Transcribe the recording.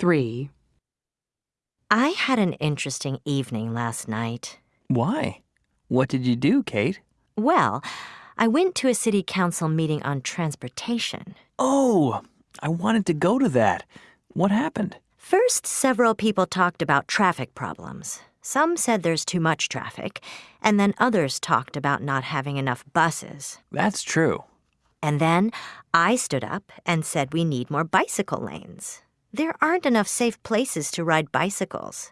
3. I had an interesting evening last night. Why? What did you do, Kate? Well, I went to a city council meeting on transportation. Oh, I wanted to go to that. What happened? First, several people talked about traffic problems. Some said there's too much traffic, and then others talked about not having enough buses. That's true. And then I stood up and said we need more bicycle lanes. There aren't enough safe places to ride bicycles.